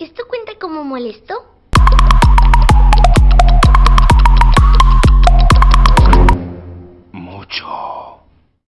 ¿Esto cuenta como molesto? Mucho.